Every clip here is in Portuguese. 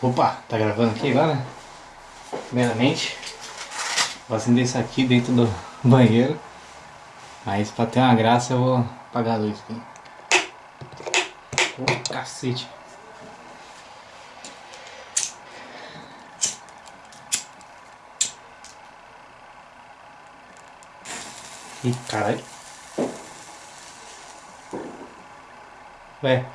Opa, tá gravando aqui agora? Primeiramente, vou acender isso aqui dentro do banheiro. Aí pra ter uma graça eu vou apagar a luz aqui. Oh, cacete. Ih, caralho. Ué.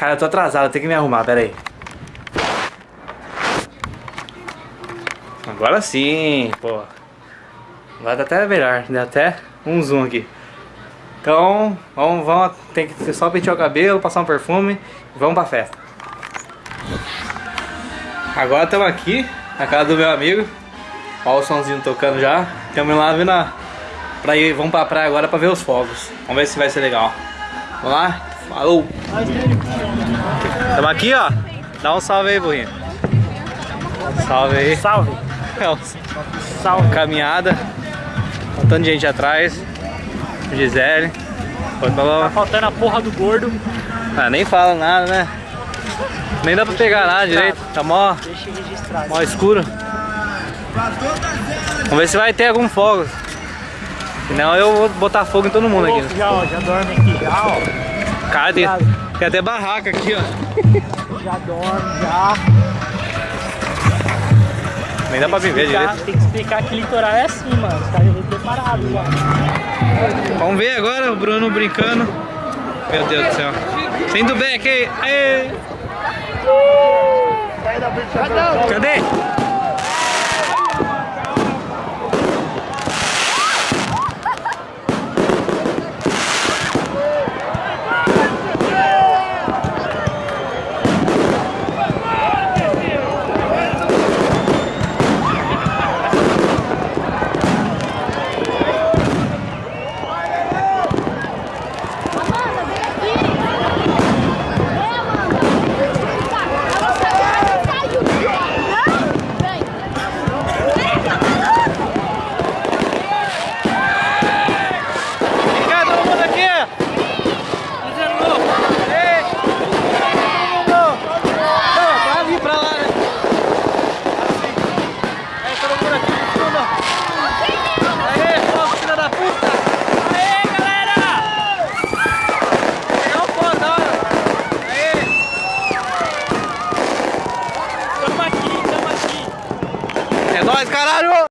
Cara, eu tô atrasado, tenho que me arrumar, pera aí. Agora sim, pô. Agora tá até melhor, deu até um zoom aqui. Então, vamos, vamos tem que só pentear o cabelo, passar um perfume e vamos pra festa. Agora estamos aqui, na casa do meu amigo. Olha o somzinho tocando já. Estamos lá vindo a, pra ir, vamos pra praia agora pra ver os fogos. Vamos ver se vai ser legal. Vamos lá? Falou! Estamos aqui, ó. Dá um salve aí, burrinho. Salve aí. Salve. Salve. Caminhada. Um tanto de gente atrás. Gisele. Foi pra... Tá faltando a porra do gordo. Ah, nem fala nada, né? Nem dá pra pegar nada direito. Tá mó, Deixa mó escuro. Vamos ver se vai ter algum fogo. Senão eu vou botar fogo em todo mundo aqui. Já, ó, já dorme aqui já, ó. Cara, tem, tem até barraca aqui, ó. Já dorme, já. Nem dá pra me ver Explicar- direito. Tem que explicar que litoral é assim, mano. Os caras vêm preparados já. Vamos ver agora o Bruno brincando. Meu Deus do céu. Sendo back aí. Aê. Cadê? estourou por aqui, turma. Aê, foco, filha da puta. Aê, galera. Não pode, olha. Aê. Tamo aqui, tamo aqui. É nóis, caralho.